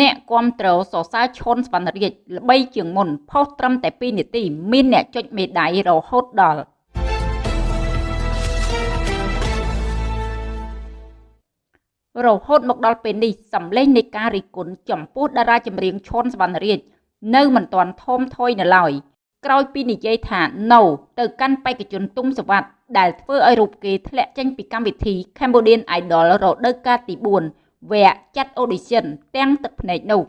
អ្នកគ្រប់គ្រងសរសើរឈុនសវណ្ណរាជល្បីជាងមុនផុសត្រឹមតែ2នាទីមានអ្នកចុចមេដៃរហូតដល់រហូតមកដល់ពេលនេះសម្លេងនៃការរិះគន់ចំពោះតារាចម្រៀងឈុនសវណ្ណរាជនៅមិនទាន់ធំធុយនៅឡើយក្រោយពីនិយាយថា no ទៅកាន់បេក្ខជនទុំសវັດដែលធ្វើឲ្យរូបគេធ្លាក់ចេញពីកម្មវិធី Cambodian Idol រដូវកាលទី4 វគ្គចាត់ audition ទាំងទឹកភ្នែកនោះ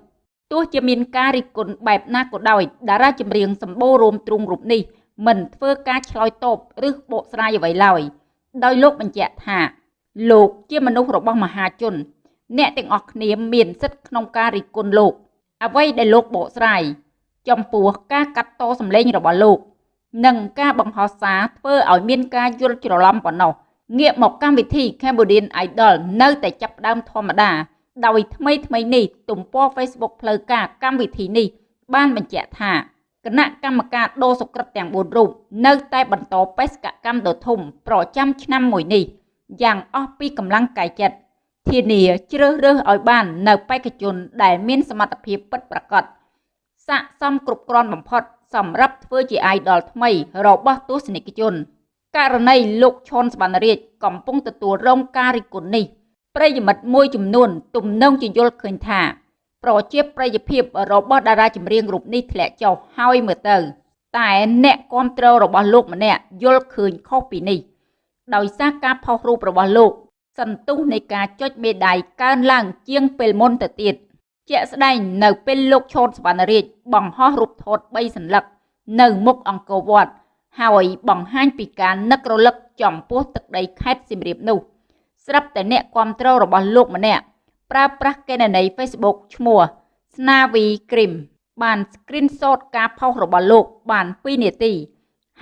ទោះជាមានការរិះគន់បែបណាក៏ដោយតារាចម្រៀងសម្បូររួមទ្រុងរូបនេះមិនធ្វើការឆ្លើយតបឬបកស្រាយអ្វីឡើយដោយលោកបញ្ជាក់ថា លោកជាមនុស្សរបស់មហាជន អ្នកទាំងអស់គ្នាមានសិទ្ធិក្នុងការរិះគន់លោក អ្វីដែលលោកបកស្រាយចំពោះការកាត់តសម្លេងរបស់លោក និងការបង្ហោះសារធ្វើឲ្យមានការយល់ច្រឡំប៉ុណ្ណោះ ងាកមកកម្មវិធី Cambodian Idol នៅតែចាប់ផ្ដើមធម្មតា ដោយថ្មីថ្មីនេះទំព័រ Facebook ផ្លូវការកម្មវិធីនេះ បានបញ្ជាក់ថាគណៈកម្មការដូរសុក្រិតទាំង4រូបនៅតែបន្តបេសកកម្មដ៏ធំប្រចាំឆ្នាំមួយនេះយ៉ាងអស់ពីកម្លាំងកាយចិត្តធានាជ្រើសរើសឲ្យបាននៅបេក្ខជនដែលមានសមត្ថភាពពិតប្រាកដស័ក្តិសមគ្រប់គ្រាន់បំផុតសម្រាប់ធ្វើជា idol ថ្មីរបស់ទស្សនិកជន ករណីលោកឈុនសវណ្ណរាជកំពុងទទួលរងការរិះគន់នេះប្រិយមិត្តមួយចំនួន ទំនងជាយល់ឃើញថាប្រជាប្រិយភាពរបស់តារាចម្រៀងរូបនេះធ្លាក់ចុះហើយមើលទៅ តែអ្នកគ្រប់គ្រងរបស់លោកម្នាក់យល់ឃើញខុសពីនេះ ដោយសារការផុសរូបរបស់លោក សន្ទុះនៃការចុចមេដៃកើនឡើងជាងពេលមុនទៅទៀតជាក់ស្ដែងនៅពេលលោកឈុតសវណ្ណរាជបង្ហោះរូបថត3សន្លឹកនៅមុខអង្គរវត្ត ហើយបង្ហាញពីការនឹករលឹកចំពោះទឹកដីខេត្តសៀមរាបនោះស្រាប់តែអ្នកគ្រប់គ្រងរបស់លោកម្នាក់ប្រើប្រាស់កេណនី Facebook ឈ្មោះស្នាវីគ្រីមបាន screenshot ការផុសរបស់លោកបាន2នាទី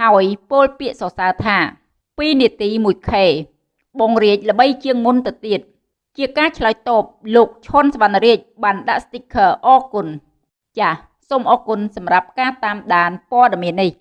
ហើយពោលពាក្យសរសើរថា2នាទី 1K បងរាជល្បីជាងមុនទៅទៀតជាការឆ្លើយតបលោកឈុនសវណ្ណរាជបានដាក់ sticker អរគុណចាសសូមអរគុណសម្រាប់ការតាមដានព័ត៌មាននេះ